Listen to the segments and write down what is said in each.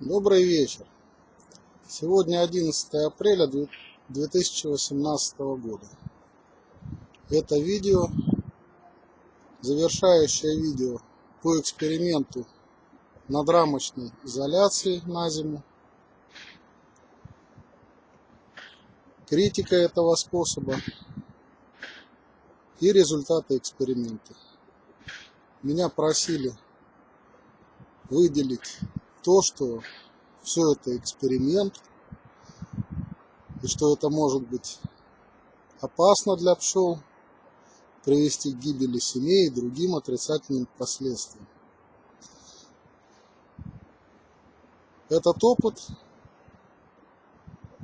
Добрый вечер. Сегодня 11 апреля 2018 года. Это видео, завершающее видео по эксперименту над рамочной изоляцией на зиму. Критика этого способа и результаты эксперимента. Меня просили выделить то, что все это эксперимент, и что это может быть опасно для пчел, привести к гибели семей и другим отрицательным последствиям. Этот опыт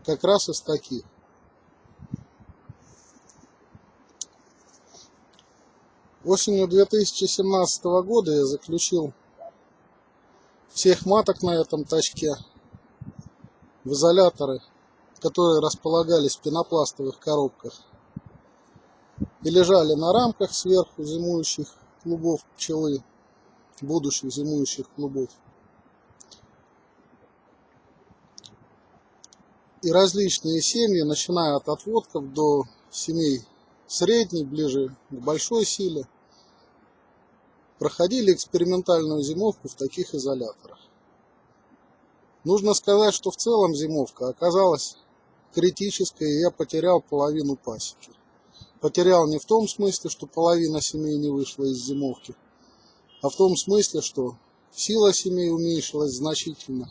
как раз из таких. Осенью 2017 года я заключил всех маток на этом тачке в изоляторы, которые располагались в пенопластовых коробках и лежали на рамках сверху зимующих клубов пчелы, будущих зимующих клубов. И различные семьи, начиная от отводков до семей средней, ближе к большой силе, проходили экспериментальную зимовку в таких изоляторах. Нужно сказать, что в целом зимовка оказалась критической, и я потерял половину пасеки. Потерял не в том смысле, что половина семей не вышла из зимовки, а в том смысле, что сила семей уменьшилась значительно.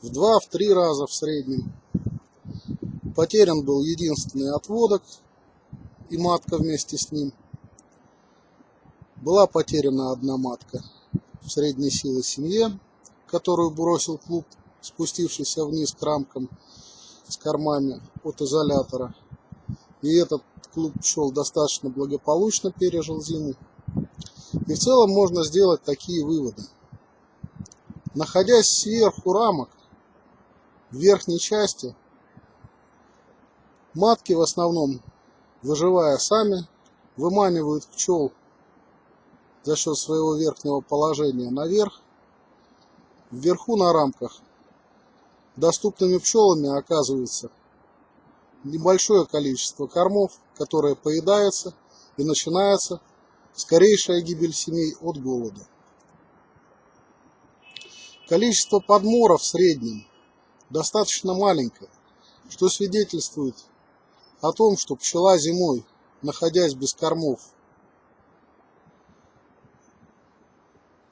В два, в три раза в среднем. Потерян был единственный отводок и матка вместе с ним – была потеряна одна матка средней силы семье, которую бросил клуб, спустившийся вниз к рамкам с кормами от изолятора. И этот клуб шел достаточно благополучно, пережил зиму. И в целом можно сделать такие выводы. Находясь сверху рамок, в верхней части, матки в основном, выживая сами, выманивают пчел за счет своего верхнего положения наверх. Вверху на рамках доступными пчелами оказывается небольшое количество кормов, которое поедается и начинается скорейшая гибель семей от голода. Количество подморов в среднем достаточно маленькое, что свидетельствует о том, что пчела зимой, находясь без кормов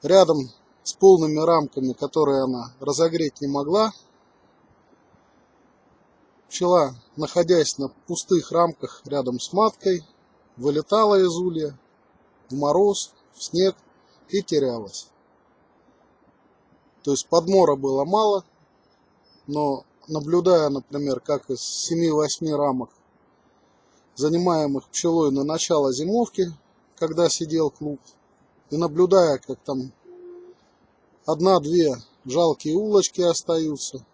рядом с полными рамками, которые она разогреть не могла. Пчела, находясь на пустых рамках рядом с маткой, вылетала из улья в мороз, в снег и терялась. То есть подмора было мало, но наблюдая, например, как из 7-8 рамок, занимаемых пчелой на начало зимовки, когда сидел клуб, и наблюдая, как там одна-две жалкие улочки остаются,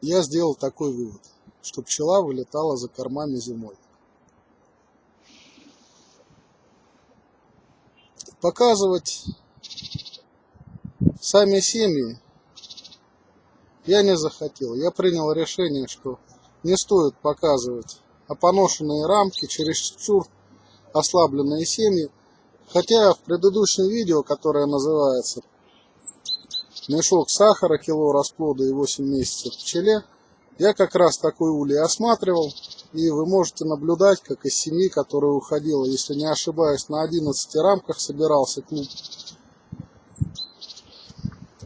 я сделал такой вывод, что пчела вылетала за кормами зимой. Показывать сами семьи я не захотел. Я принял решение, что не стоит показывать опоношенные рамки, чересчур ослабленные семьи. Хотя в предыдущем видео, которое называется «Мешок сахара, кило расплода и 8 месяцев пчеле», я как раз такой улей осматривал, и вы можете наблюдать, как из семьи, которая уходила, если не ошибаюсь, на 11 рамках собирался клуб,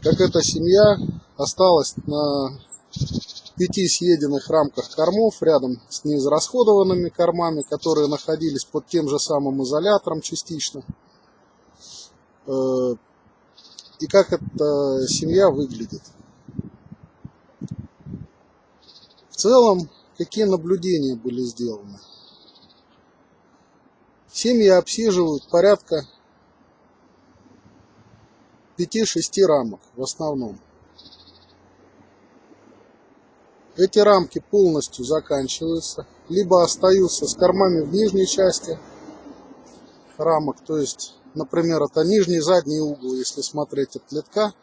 как эта семья осталась на пяти съеденных рамках кормов рядом с неизрасходованными кормами, которые находились под тем же самым изолятором частично. Э, и как эта семья выглядит. В целом, какие наблюдения были сделаны? Семьи обсиживают порядка 5-6 рамок в основном. Эти рамки полностью заканчиваются, либо остаются с кормами в нижней части рамок, то есть например, это нижний и задний угол, если смотреть от литка,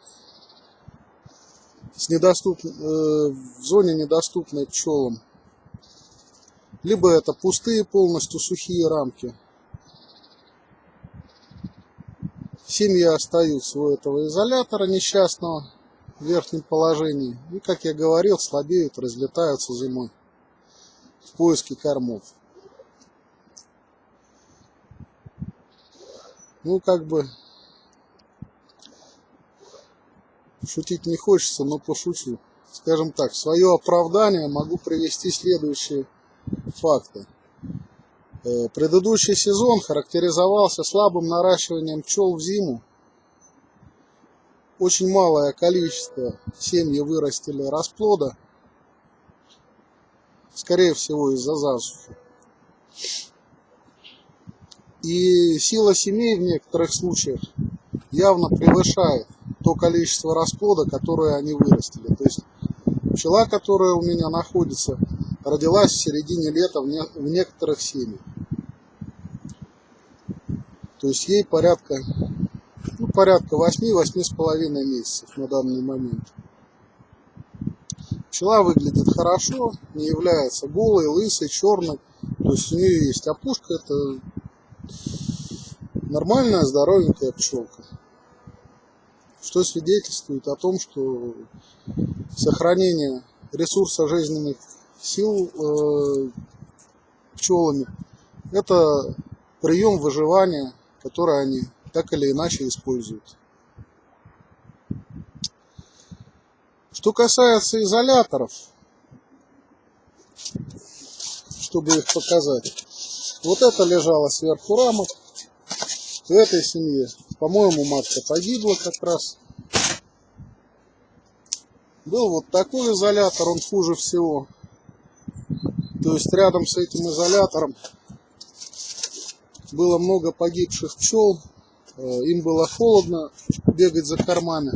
с недоступ... э, в зоне недоступной пчелам. Либо это пустые полностью сухие рамки. Семьи остаются у этого изолятора несчастного в верхнем положении. И, как я говорил, слабеют, разлетаются зимой в поиске кормов. Ну, как бы, шутить не хочется, но пошучу. Скажем так, в свое оправдание могу привести следующие факты. Э, предыдущий сезон характеризовался слабым наращиванием пчел в зиму. Очень малое количество семьи вырастили расплода, скорее всего из-за засухи. И сила семей в некоторых случаях явно превышает то количество расплода, которое они вырастили. То есть пчела, которая у меня находится, родилась в середине лета в, не, в некоторых семьях. То есть ей порядка, ну, порядка 8-8,5 месяцев на данный момент. Пчела выглядит хорошо, не является голой, лысой, черной. То есть у нее есть опушка, это нормальная, здоровенькая пчелка. Что свидетельствует о том, что сохранение ресурса жизненных сил э, пчелами это прием выживания, который они так или иначе используют. Что касается изоляторов, чтобы их показать, вот это лежало сверху рамок. В этой семье, по-моему, матка погибла как раз. Был вот такой изолятор, он хуже всего. То есть рядом с этим изолятором было много погибших пчел. Э, им было холодно бегать за кормами.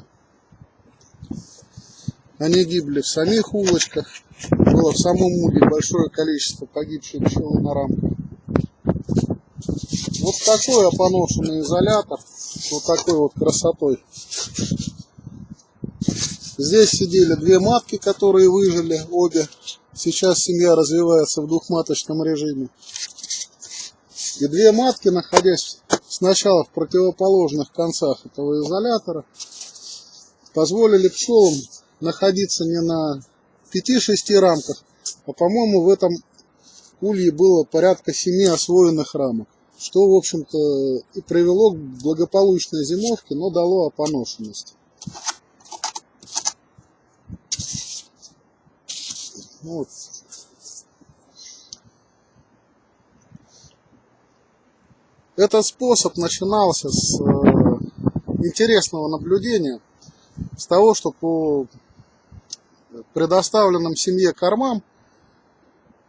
Они гибли в самих улочках. Было в самом улье большое количество погибших пчел на рамках. Вот такой опоношенный изолятор, вот такой вот красотой. Здесь сидели две матки, которые выжили, обе. Сейчас семья развивается в двухматочном режиме. И две матки, находясь сначала в противоположных концах этого изолятора, позволили пчелам находиться не на 5-6 рамках, а по-моему в этом улье было порядка 7 освоенных рамок что, в общем-то, и привело к благополучной зимовке, но дало опоношенность. Вот. Этот способ начинался с э, интересного наблюдения, с того, что по предоставленным семье кормам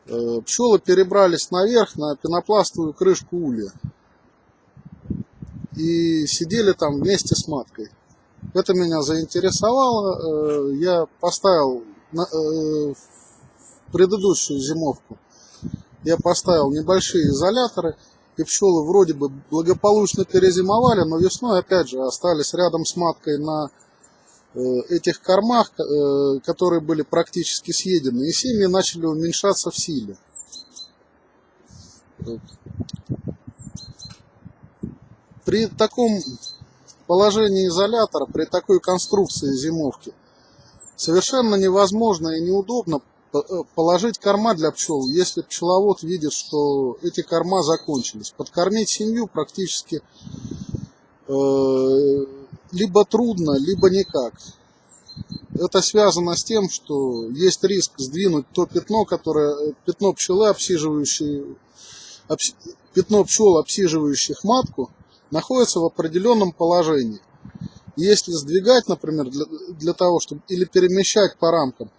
Э, пчелы перебрались наверх на пенопластовую крышку улья и сидели там вместе с маткой. Это меня заинтересовало. Э, я поставил в предыдущую зимовку я поставил небольшие изоляторы, и пчелы вроде бы благополучно перезимовали, но весной опять же остались рядом с маткой на Э, этих кормах, э, которые были практически съедены, и семьи начали уменьшаться в силе. При таком положении изолятора, при такой конструкции зимовки, совершенно невозможно и неудобно положить корма для пчел, если пчеловод видит, что эти корма закончились. Подкормить семью практически либо трудно, либо никак. Это связано с тем, что есть риск сдвинуть то пятно, которое, пятно пчелы, обсиживающие, обс, пятно пчел, обсиживающих матку, находится в определенном положении. Если сдвигать, например, для, для того, чтобы или перемещать по рамкам,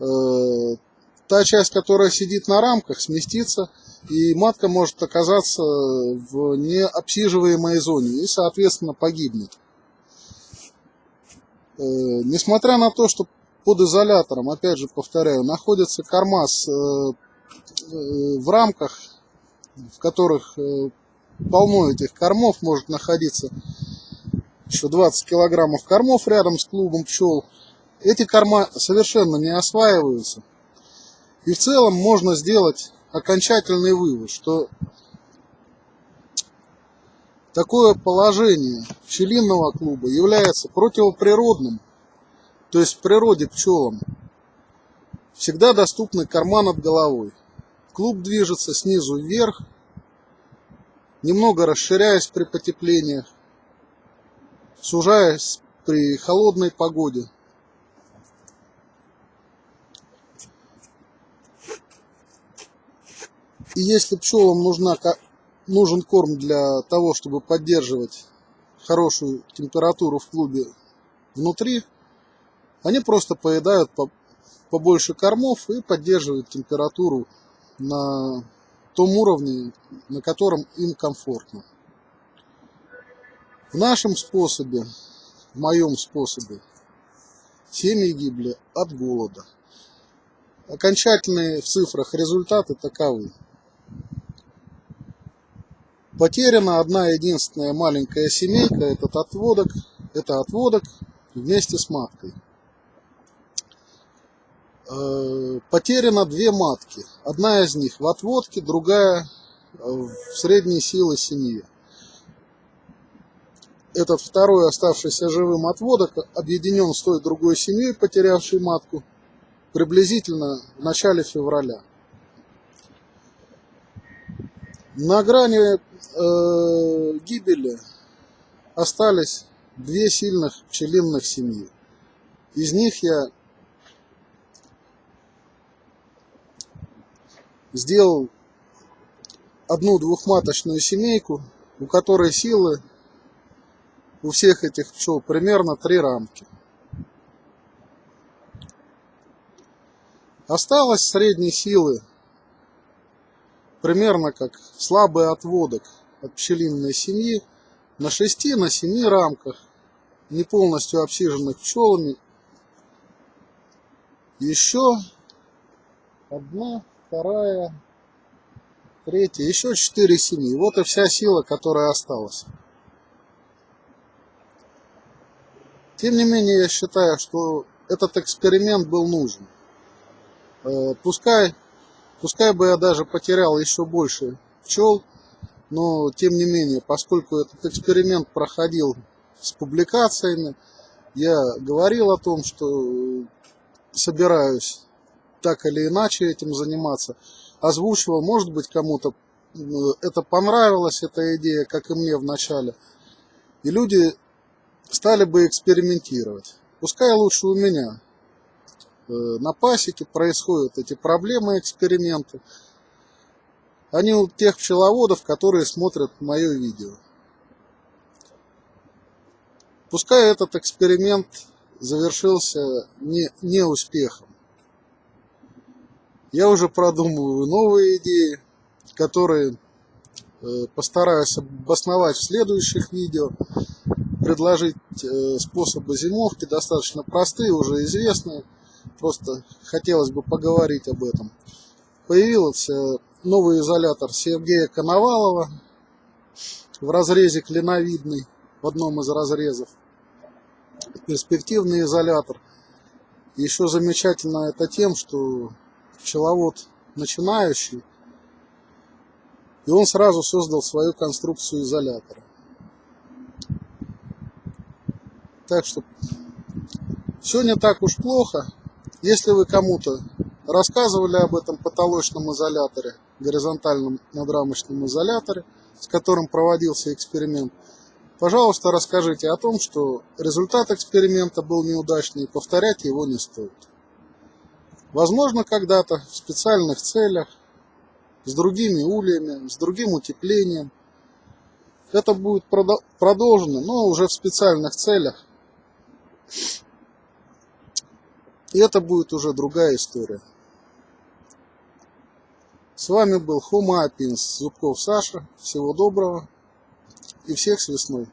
э, та часть, которая сидит на рамках, сместится, и матка может оказаться в необсиживаемой зоне и, соответственно, погибнет. Э, несмотря на то, что под изолятором, опять же повторяю, находится корма с, э, э, в рамках, в которых полно этих кормов, может находиться еще 20 килограммов кормов рядом с клубом пчел. Эти корма совершенно не осваиваются. И в целом можно сделать окончательный вывод, что такое положение пчелиного клуба является противоприродным, то есть в природе пчелам всегда доступны корма над головой. Клуб движется снизу вверх, немного расширяясь при потеплениях, сужаясь при холодной погоде. И если пчелам нужна, нужен корм для того, чтобы поддерживать хорошую температуру в клубе внутри, они просто поедают побольше кормов и поддерживают температуру на том уровне, на котором им комфортно. В нашем способе, в моем способе, семьи гибли от голода. Окончательные в цифрах результаты таковы. Потеряна одна единственная маленькая семейка, этот отводок, это отводок вместе с маткой. Э, потеряно две матки. Одна из них в отводке, другая в средней силы семьи. Этот второй оставшийся живым отводок объединен с той другой семьей, потерявшей матку, приблизительно в начале февраля. На грани э, гибели остались две сильных пчелиных семьи. Из них я сделал одну двухматочную семейку, у которой силы у всех этих пчел примерно три рамки. Осталось средней силы примерно как слабый отводок от пчелиной семьи на 6 на 7 рамках, не полностью обсиженных пчелами. Еще одна вторая, третья, еще четыре семьи. Вот и вся сила, которая осталась. Тем не менее, я считаю, что этот эксперимент был нужен. Э, пускай, пускай бы я даже потерял еще больше пчел, но тем не менее, поскольку этот эксперимент проходил с публикациями, я говорил о том, что собираюсь так или иначе этим заниматься. Озвучивал, может быть, кому-то это понравилось, эта идея, как и мне в начале. И люди стали бы экспериментировать. Пускай лучше у меня на пасеке происходят эти проблемы, эксперименты, не у тех пчеловодов, которые смотрят мое видео. Пускай этот эксперимент завершился не, не успехом. Я уже продумываю новые идеи, которые э, постараюсь обосновать в следующих видео. Предложить э, способы зимовки, достаточно простые, уже известные. Просто хотелось бы поговорить об этом. Появился новый изолятор Сергея Коновалова в разрезе клиновидный, в одном из разрезов. Перспективный изолятор. Еще замечательно это тем, что пчеловод начинающий, и он сразу создал свою конструкцию изолятора. Так что все не так уж плохо. Если вы кому-то рассказывали об этом потолочном изоляторе, горизонтальном надрамочном изоляторе, с которым проводился эксперимент, пожалуйста, расскажите о том, что результат эксперимента был неудачный и повторять его не стоит. Возможно, когда-то в специальных целях, с другими ульями, с другим утеплением. Это будет продолжено, но уже в специальных целях. И это будет уже другая история. С вами был Хома Апинс, Зубков Саша. Всего доброго и всех с весной.